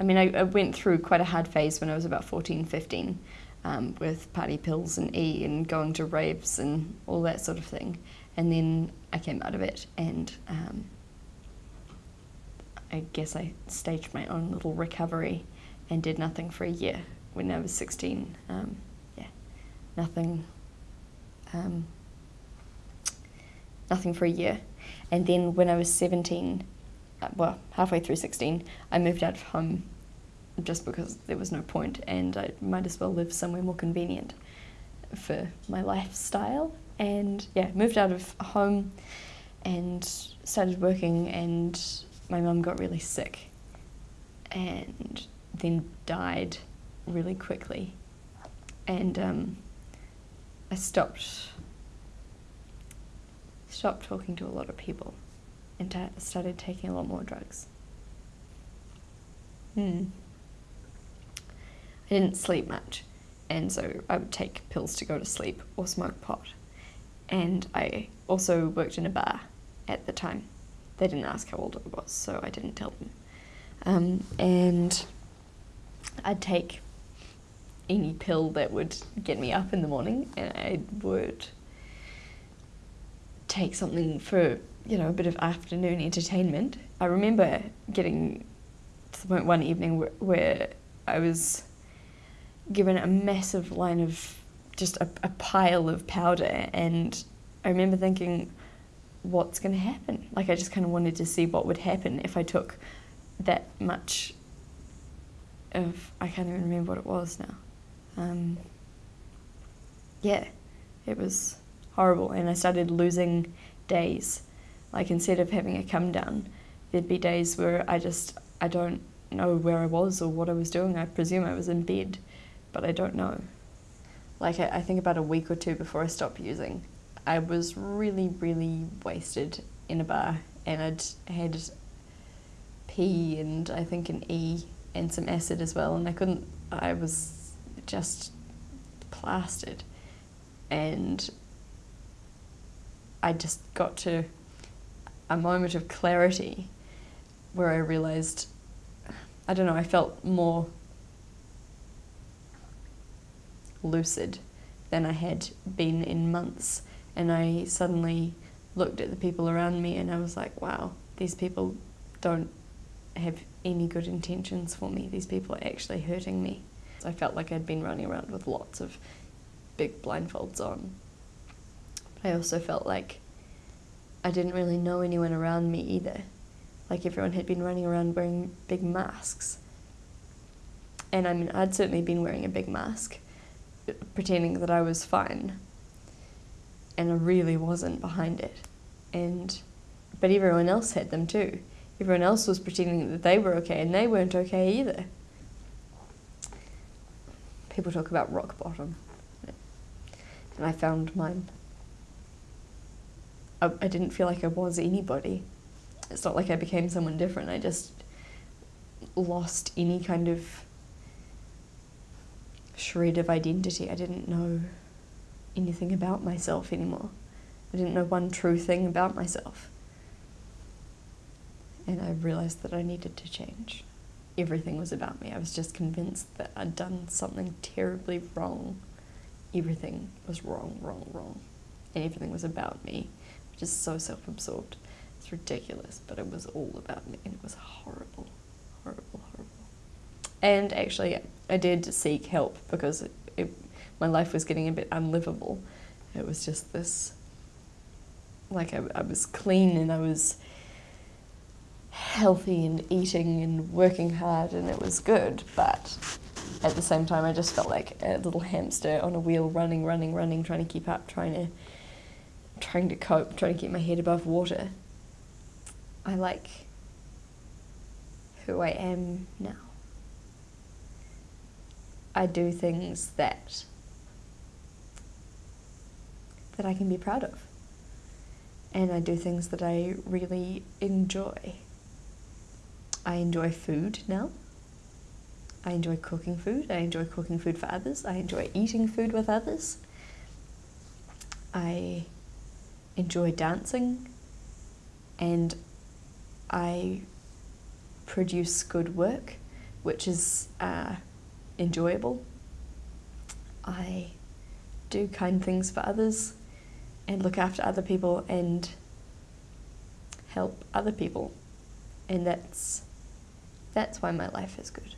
I mean, I, I, went through quite a hard phase when I was about 14, 15 um, with party pills and E and going to raves and all that sort of thing. And then I came out of it and um, I guess I staged my own little recovery and did nothing for a year when I was 16. Um, yeah, nothing, um, nothing for a year. And then when I was 17, uh, well, halfway through 16, I moved out of home just because there was no point and I might as well live somewhere more convenient for my lifestyle. And yeah, moved out of home and started working and my mum got really sick and then died really quickly. And um, I stopped stopped talking to a lot of people and started taking a lot more drugs. Hmm. I didn't sleep much, and so I would take pills to go to sleep or smoke pot. And I also worked in a bar at the time. They didn't ask how old I was, so I didn't tell them. Um, and I'd take any pill that would get me up in the morning, and I would take something for you know a bit of afternoon entertainment. I remember getting to the point one evening where, where I was given a massive line of just a, a pile of powder, and I remember thinking, what's going to happen? Like I just kind of wanted to see what would happen if I took that much of I can't even remember what it was now. Um, yeah, it was horrible, and I started losing days. Like instead of having a come down, there'd be days where I just I don't know where I was or what I was doing. I presume I was in bed, but I don't know. Like I, I think about a week or two before I stopped using, I was really really wasted in a bar, and I'd had P and I think an E and some acid as well, and I couldn't. I was just plastered, and I just got to a moment of clarity where I realized, I don't know, I felt more lucid than I had been in months, and I suddenly looked at the people around me and I was like, wow, these people don't have any good intentions for me. These people are actually hurting me. I felt like I'd been running around with lots of big blindfolds on. I also felt like I didn't really know anyone around me either. Like everyone had been running around wearing big masks. And I mean, I'd certainly been wearing a big mask, pretending that I was fine. And I really wasn't behind it. And, but everyone else had them too everyone else was pretending that they were okay and they weren't okay either. People talk about rock bottom. And I found mine. I, I didn't feel like I was anybody. It's not like I became someone different. I just lost any kind of shred of identity. I didn't know anything about myself anymore. I didn't know one true thing about myself and I realized that I needed to change. Everything was about me. I was just convinced that I'd done something terribly wrong. Everything was wrong, wrong, wrong. And everything was about me, is so self absorbed. It's ridiculous, but it was all about me, and it was horrible, horrible, horrible. And actually, I did seek help because it, it, my life was getting a bit unlivable. It was just this like I, I was clean and I was healthy and eating and working hard and it was good, but at the same time I just felt like a little hamster on a wheel running, running, running, trying to keep up, trying to trying to cope, trying to keep my head above water. I like who I am now. I do things that that I can be proud of. And I do things that I really enjoy. I enjoy food now. I enjoy cooking food. I enjoy cooking food for others. I enjoy eating food with others. I enjoy dancing and I produce good work which is uh, enjoyable. I do kind things for others and look after other people and help other people. And that's that's why my life is good.